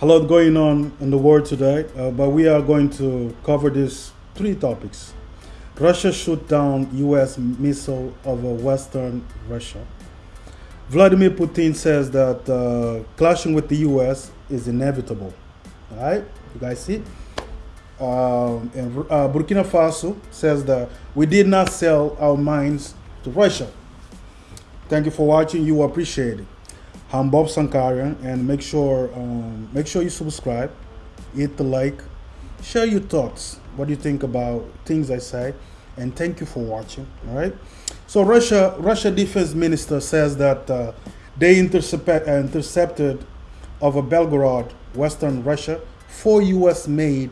a lot going on in the world today, uh, but we are going to cover these three topics. Russia shoot down U.S. missile over Western Russia. Vladimir Putin says that uh, clashing with the U.S. is inevitable. All right, you guys see? Um, and uh, Burkina Faso says that we did not sell our mines to Russia. Thank you for watching. You appreciate it. I'm Bob Sankarian, and make sure um, make sure you subscribe, hit the like, share your thoughts. What you think about things I say? And thank you for watching. All right. So Russia Russia defense minister says that uh, they intercept, uh, intercepted over Belgorod, Western Russia, four U.S.-made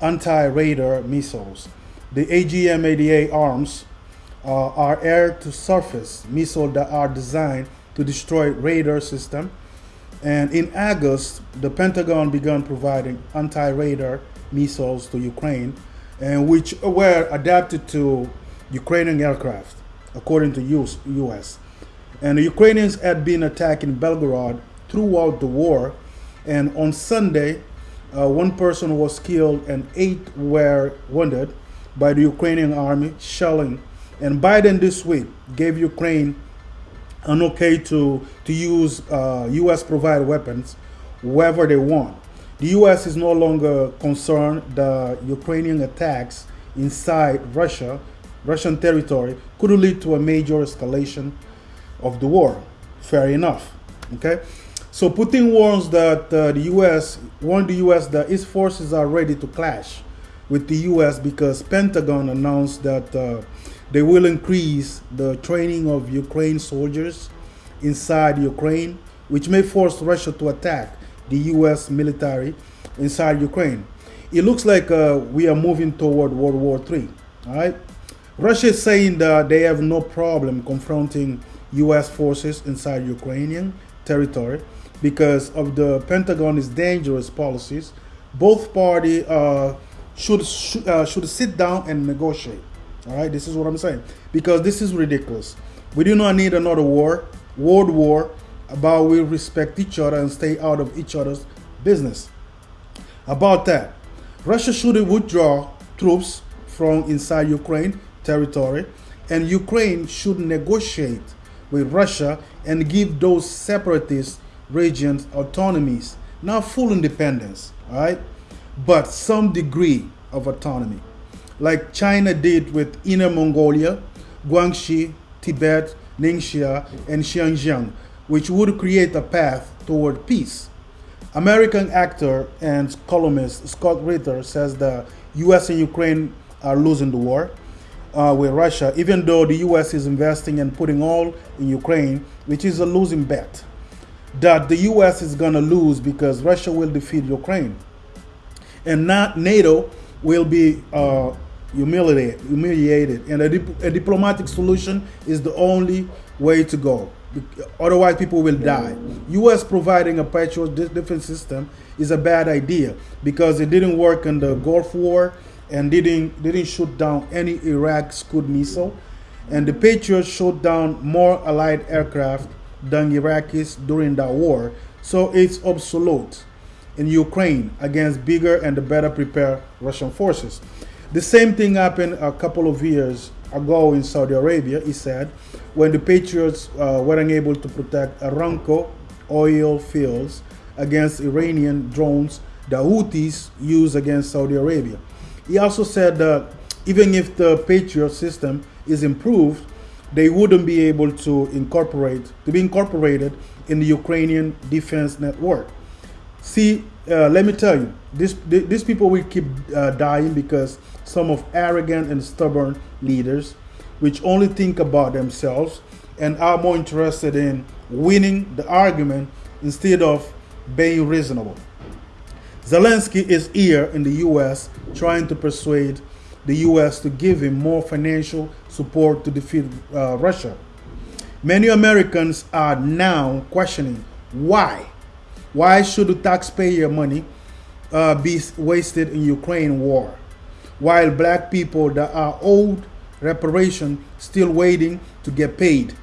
anti-radar missiles. The AGM-88 HARMs uh, are air-to-surface missiles that are designed to destroy radar system. And in August, the Pentagon began providing anti-radar missiles to Ukraine, and which were adapted to Ukrainian aircraft, according to US. US. And the Ukrainians had been attacking Belgorod throughout the war, and on Sunday, uh, one person was killed and eight were wounded by the Ukrainian army shelling. And Biden this week gave Ukraine an okay to, to use uh, U.S. provided weapons wherever they want. The U.S. is no longer concerned that Ukrainian attacks inside Russia, Russian territory, could lead to a major escalation of the war. Fair enough. Okay. So Putin warns that uh, the U.S. warned the U.S. that its forces are ready to clash with the U.S. because Pentagon announced that uh, they will increase the training of Ukraine soldiers inside Ukraine, which may force Russia to attack the U.S. military inside Ukraine. It looks like uh, we are moving toward World War III. All right. Russia is saying that they have no problem confronting U.S. forces inside Ukrainian territory because of the Pentagon's dangerous policies. Both parties uh, should uh, should sit down and negotiate. All right, this is what I'm saying because this is ridiculous. We do not need another war, world war, about we respect each other and stay out of each other's business. About that, Russia should withdraw troops from inside Ukraine territory, and Ukraine should negotiate with Russia and give those separatist regions autonomies, not full independence, all right, but some degree of autonomy like China did with Inner Mongolia, Guangxi, Tibet, Ningxia, and Xinjiang, which would create a path toward peace. American actor and columnist Scott Ritter says the US and Ukraine are losing the war uh, with Russia, even though the US is investing and putting all in Ukraine, which is a losing bet. That the US is going to lose because Russia will defeat Ukraine. And not NATO will be uh, humiliated, humiliated. And a, dip, a, diplomatic solution is the only way to go. Otherwise, people will die. U.S. providing a Patriot defense system is a bad idea because it didn't work in the Gulf War and didn't didn't shoot down any Iraq Scud missile. And the Patriots shot down more Allied aircraft than Iraqis during that war. So it's obsolete in Ukraine against bigger and better prepared Russian forces. The same thing happened a couple of years ago in Saudi Arabia, he said, when the Patriots uh, weren't able to protect Aramco oil fields against Iranian drones the Houthis use against Saudi Arabia. He also said that even if the Patriot system is improved, they wouldn't be able to incorporate to be incorporated in the Ukrainian defense network. See, uh, let me tell you, this, these people will keep uh, dying because some of arrogant and stubborn leaders, which only think about themselves and are more interested in winning the argument instead of being reasonable. Zelensky is here in the US trying to persuade the US to give him more financial support to defeat uh, Russia. Many Americans are now questioning why why should the taxpayer money uh, be wasted in Ukraine war, while black people that are owed reparation still waiting to get paid?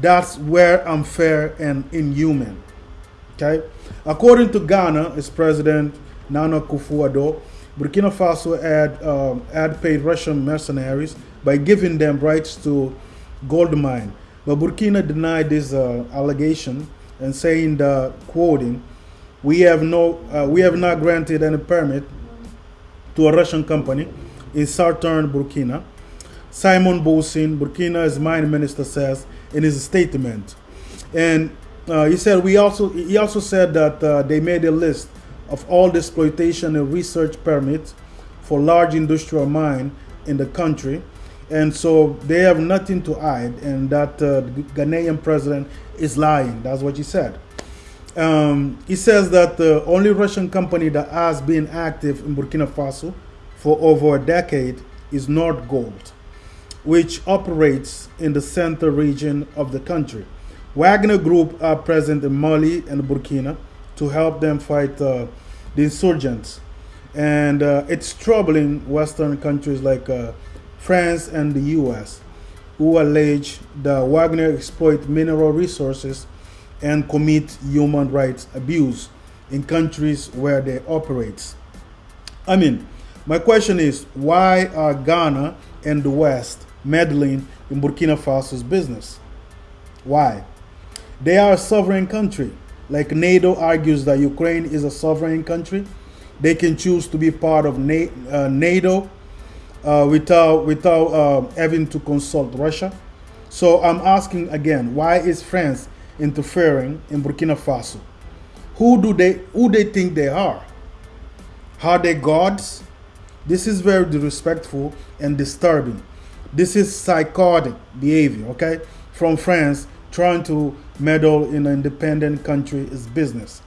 That's where unfair and inhuman. Okay? According to Ghana, its president Nana Akufo-Addo, Burkina Faso had, um, had paid Russian mercenaries by giving them rights to gold mine. But Burkina denied this uh, allegation and saying that, quoting, we have, no, uh, we have not granted any permit to a Russian company in southern Burkina. Simon Boussim, Burkina's mine minister, says in his statement. And uh, he said we also he also said that uh, they made a list of all the exploitation and research permits for large industrial mine in the country, and so they have nothing to hide, and that uh, Ghanaian president is lying. That's what he said. Um, he says that the only Russian company that has been active in Burkina Faso for over a decade is Nordgold, which operates in the center region of the country. Wagner Group are present in Mali and Burkina to help them fight uh, the insurgents. And uh, it's troubling Western countries like uh, France and the US, who allege that Wagner exploit mineral resources and commit human rights abuse in countries where they operate. I mean, my question is why are Ghana and the West meddling in Burkina Faso's business? Why? They are a sovereign country. Like NATO argues that Ukraine is a sovereign country, they can choose to be part of uh, NATO uh, without without uh, having to consult Russia. So I'm asking again, why is France interfering in Burkina Faso? Who do they who they think they are? Are they gods? This is very disrespectful and disturbing. This is psychotic behavior, okay, from France trying to meddle in an independent country is business.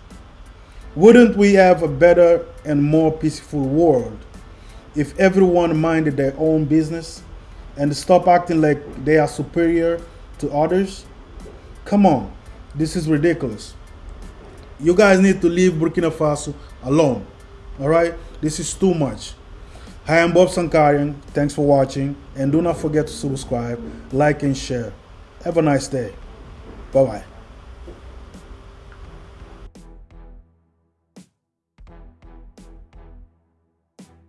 Wouldn't we have a better and more peaceful world if everyone minded their own business and stop acting like they are superior to others? Come on, this is ridiculous. You guys need to leave Burkina Faso alone. All right? This is too much. Hi, I'm Bob Sankarian. Thanks for watching. And do not forget to subscribe, like, and share. Have a nice day. Bye bye.